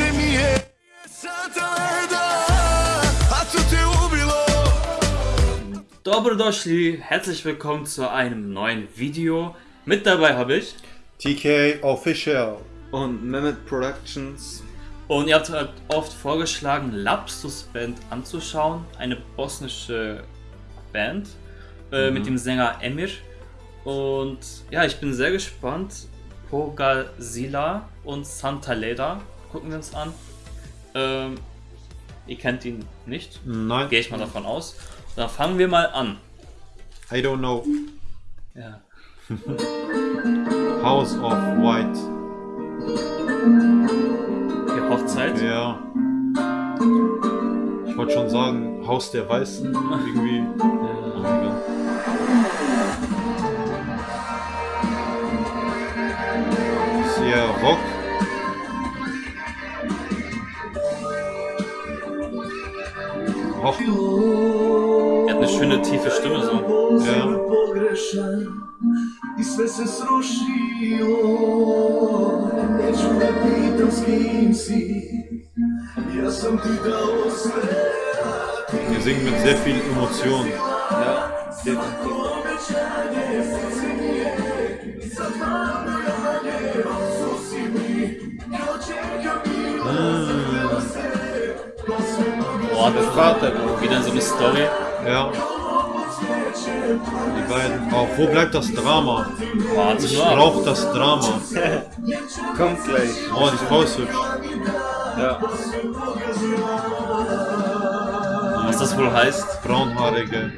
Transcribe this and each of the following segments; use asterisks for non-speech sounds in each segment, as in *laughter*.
srce mi je sada leda A to te ubilo Dobrodošli, herzlich willkommen zu einem neuen Video. Mit dabei habe ich TK Official. und Mehmet Productions. und ihr habt halt oft vorgeschlagen, Lapsus Band anzuschauen, eine bosnische Band äh, mit dem Sänger Emir. Und ja, ich bin sehr gespannt. Pogazila und Santa Leda gucken wir uns an. Ähm, ihr kennt ihn nicht, Nein, gehe ich mal davon aus. Dann fangen wir mal an. I don't know. Ja. *laughs* House of White. Die Hochzeit. Ja. Ich wollte schon sagen, Haus der Weißen. Irgendwie. *laughs* Ja. Ist hier Rock. Rock. er hat eine schöne tiefe Stimme so. Ja. Wir singen mit sehr viel Emotion. Ja, definitiv. Vater, wieder so eine Story. Ja. Die beiden. Oh, wo bleibt das Drama? Warte Ich brauche das Drama. *laughs* kommt gleich. Oh, die Frau ist hübsch. Ja, Was das wohl heißt? Braunhaarige.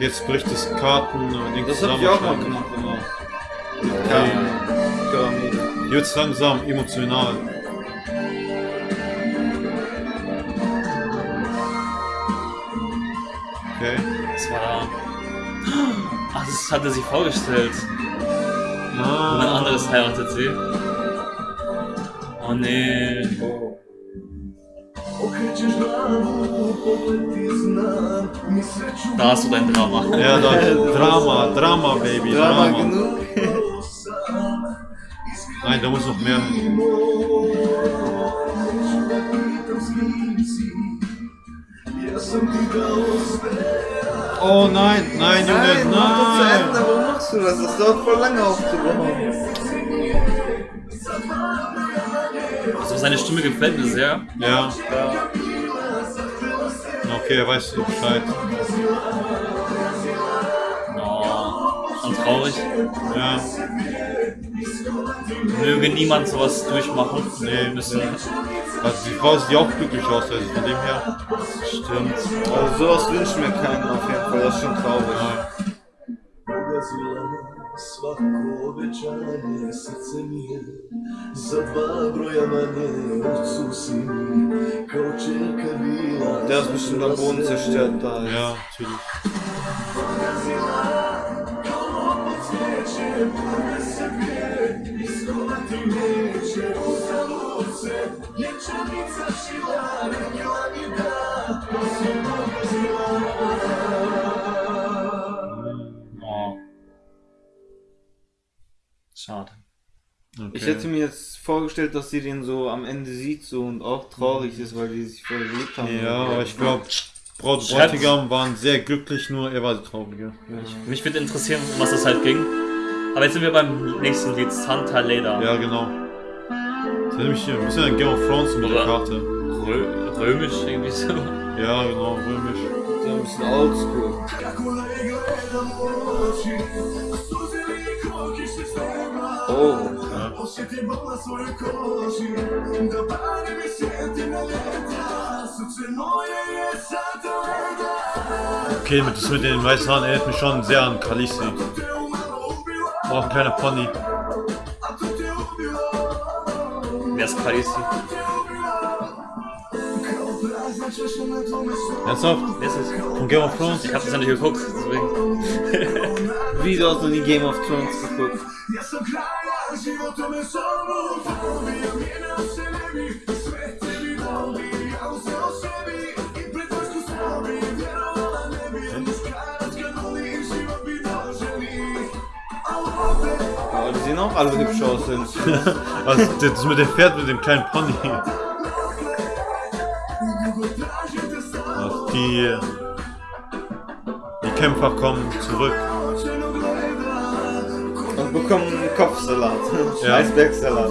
Jetzt bricht das Karten. Dings das hab ich auch mal gemacht. Ja. Pyramide. Jetzt langsam emotional. Okay. Das war da. Ach, das hat er sich vorgestellt. Jemand Ah, anderes heiratet sie. Oh nee. Da hast du dein Drama. Ja, da, Drama, Drama, Baby, Drama Drama. genug. Nein, da muss noch mehr Oh nein, nein, Junge, Nein, mach das zu Ende. Warum machst du das? Das dauert voll lange aufzubauen. Also seine Stimme gefällt mir sehr. Ja. Okay, er weiß Bescheid. Oh, schon traurig. Ja. Möge niemand sowas durchmachen. Nee, müssen. Also die Frau sieht auch glücklich aus, also von dem her. Stimmt. Also sowas wünscht mir keinen auf jeden Fall. Das ist schon traurig. Pogazila svako obećanje Srce mi je za dva broja manje Ocu si mi kao čerka bila Der ist bestimmt am Boden zerstört da. Ja, natürlich. Oh. Schade. Okay. Ich hätte mir jetzt vorgestellt, dass sie den so am Ende sieht so und auch traurig ist, weil die sich voll geliebt haben. Ja, aber ich glaube, Braut und Bräutigam waren sehr glücklich, nur er war die Traurige. Mich würde interessieren, um was das halt ging. Aber jetzt sind wir beim nächsten Lied, Santa Leda. Ja, genau. Das ist nämlich hier ein bisschen ein Game of Thrones mit der Oder- Karte. Rö römisch irgendwie so. Ja, genau, römisch. So ein bisschen oldschool. Oh, Okay, das mit den weißen Haaren erinnert mich schon sehr an Khaleesi. Ein kleiner Pony. Wer ist Khaleesi? Ernsthaft? Wer ist es? Von Game of Thrones? Ich habe das ja nicht geguckt, deswegen. *laughs* wie du hast noch nie Game of Thrones geguckt. Sehen auch alle hübsch aus. ich- Was, das mit dem Pferd mit dem kleinen Pony. Ach, die, die Kämpfer kommen zurück. Und bekommen Kopfsalat. Ja. Eisbergsalat.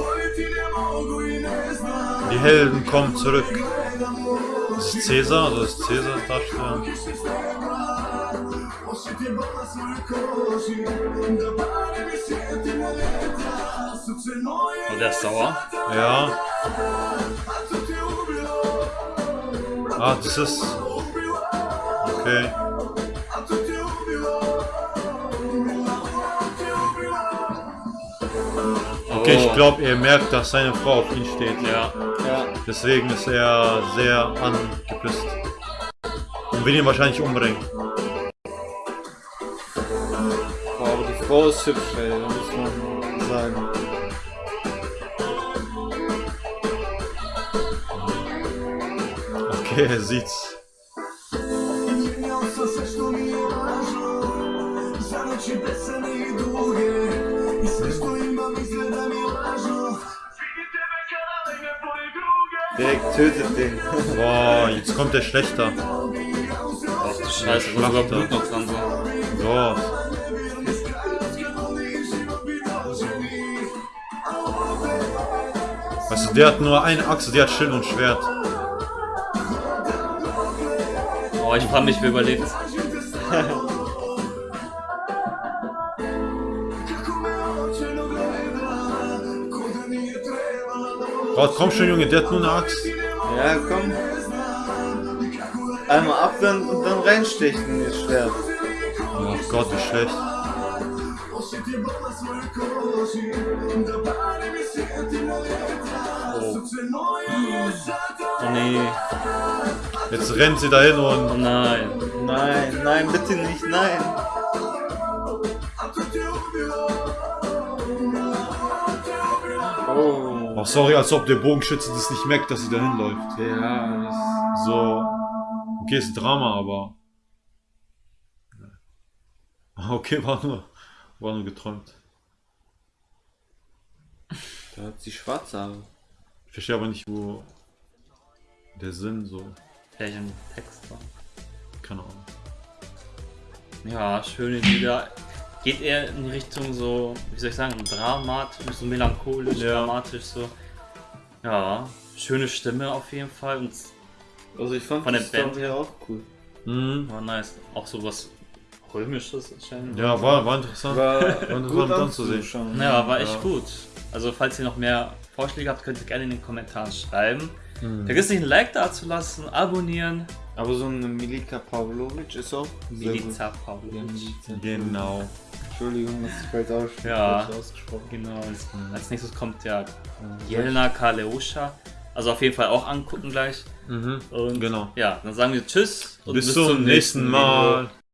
Die Helden kommen zurück. Das ist Cäsar, also ist Cäsar darstellen. Oh, der ist sauer. Ja. Ah, das ist. Okay. Okay, ich glaube, er merkt, dass seine Frau auf ihn steht. Ja. Ja. Deswegen ist er sehr angepisst. Und will ihn wahrscheinlich umbringen. Hübsch, ey, muss man sagen. Okay, er sieht's. Direkt tötet den. Boah, jetzt kommt der Schlechter. Ach du Scheiße, da sogar Blut noch dran. So. Boah. Weißt du, der hat nur eine Achse, die hat Schild und Schwert. Oh, ich frage mich, wer überlebt. *laughs* Gott, komm schon, Junge, der hat nur eine Axt. Ja, komm. Einmal abwenden und dann reinstechen in das Schwert. Oh Gott, wie schlecht. Oh nee. Jetzt rennt sie dahin Oh und. nein. Nein, nein, bitte nicht, nein. Oh. Oh, sorry, als ob der Bogenschütze das nicht merkt, dass sie dahin läuft. Ja, So. Okay, ist Drama, aber. Okay, *laughs* war nur, war nur geträumt. da hat sie schwarze Haare. Ich verstehe aber nicht, wo der Sinn so. Vielleicht im Text war. Keine Ahnung. Ja, schöne Lieder. Geht eher in die Richtung so, wie soll ich sagen, dramatisch, so melancholisch, Ja. dramatisch so. Ja, schöne Stimme auf jeden Fall und Also ich fand Von die der Band. Story auch cool. Mhm. war nice. Auch so was römisches anscheinend. Ja, war, war interessant. War interessant gut anzusehen. Ja, war echt Ja. gut. Also falls ihr noch mehr Vorschläge habt, könnt ihr gerne in den Kommentaren schreiben. Mhm. Vergiss nicht ein Like da zu lassen, abonnieren. Aber so eine Milika Pavlovic ist auch. Milica Pavlovic. Milica. Genau. Entschuldigung, dass ich falsch aus- Ja. ausgesprochen Genau, als, als nächstes kommt ja Jelena Kaleosha. Also auf jeden Fall auch angucken gleich. Mhm. Und Genau. ja, dann sagen wir Tschüss und Bis, zum nächsten Mal.